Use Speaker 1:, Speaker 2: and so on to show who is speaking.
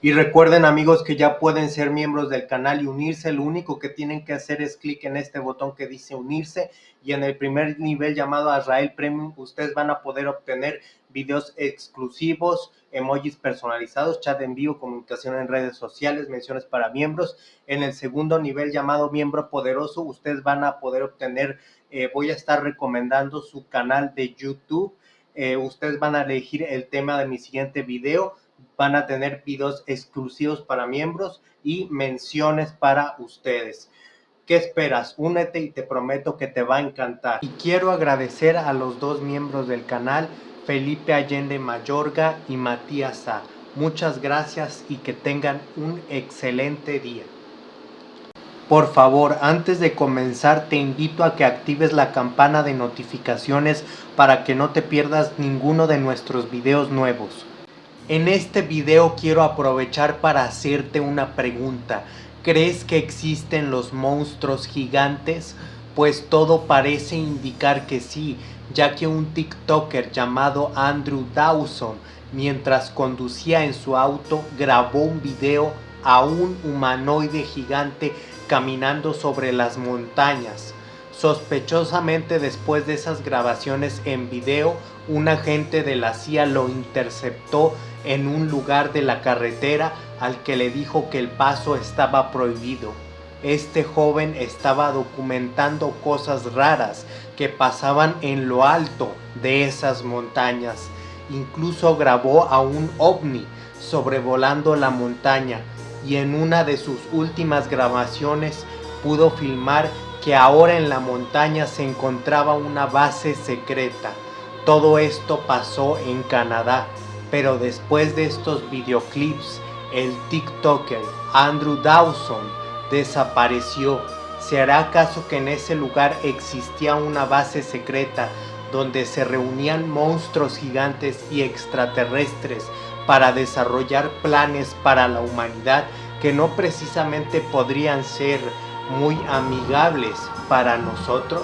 Speaker 1: Y recuerden amigos que ya pueden ser miembros del canal y unirse, lo único que tienen que hacer es clic en este botón que dice unirse y en el primer nivel llamado Azrael Premium ustedes van a poder obtener videos exclusivos, emojis personalizados, chat en vivo, comunicación en redes sociales, menciones para miembros. En el segundo nivel llamado miembro poderoso ustedes van a poder obtener, eh, voy a estar recomendando su canal de YouTube, eh, ustedes van a elegir el tema de mi siguiente video, van a tener videos exclusivos para miembros y menciones para ustedes. ¿Qué esperas? Únete y te prometo que te va a encantar. Y quiero agradecer a los dos miembros del canal, Felipe Allende Mayorga y Matías A. Muchas gracias y que tengan un excelente día. Por favor, antes de comenzar te invito a que actives la campana de notificaciones para que no te pierdas ninguno de nuestros videos nuevos. En este video quiero aprovechar para hacerte una pregunta. ¿Crees que existen los monstruos gigantes? Pues todo parece indicar que sí, ya que un TikToker llamado Andrew Dawson, mientras conducía en su auto, grabó un video a un humanoide gigante caminando sobre las montañas. Sospechosamente después de esas grabaciones en video, un agente de la CIA lo interceptó en un lugar de la carretera al que le dijo que el paso estaba prohibido. Este joven estaba documentando cosas raras que pasaban en lo alto de esas montañas. Incluso grabó a un ovni sobrevolando la montaña y en una de sus últimas grabaciones pudo filmar que ahora en la montaña se encontraba una base secreta. Todo esto pasó en Canadá pero después de estos videoclips, el TikToker Andrew Dawson desapareció. ¿Se hará acaso que en ese lugar existía una base secreta donde se reunían monstruos gigantes y extraterrestres para desarrollar planes para la humanidad que no precisamente podrían ser muy amigables para nosotros?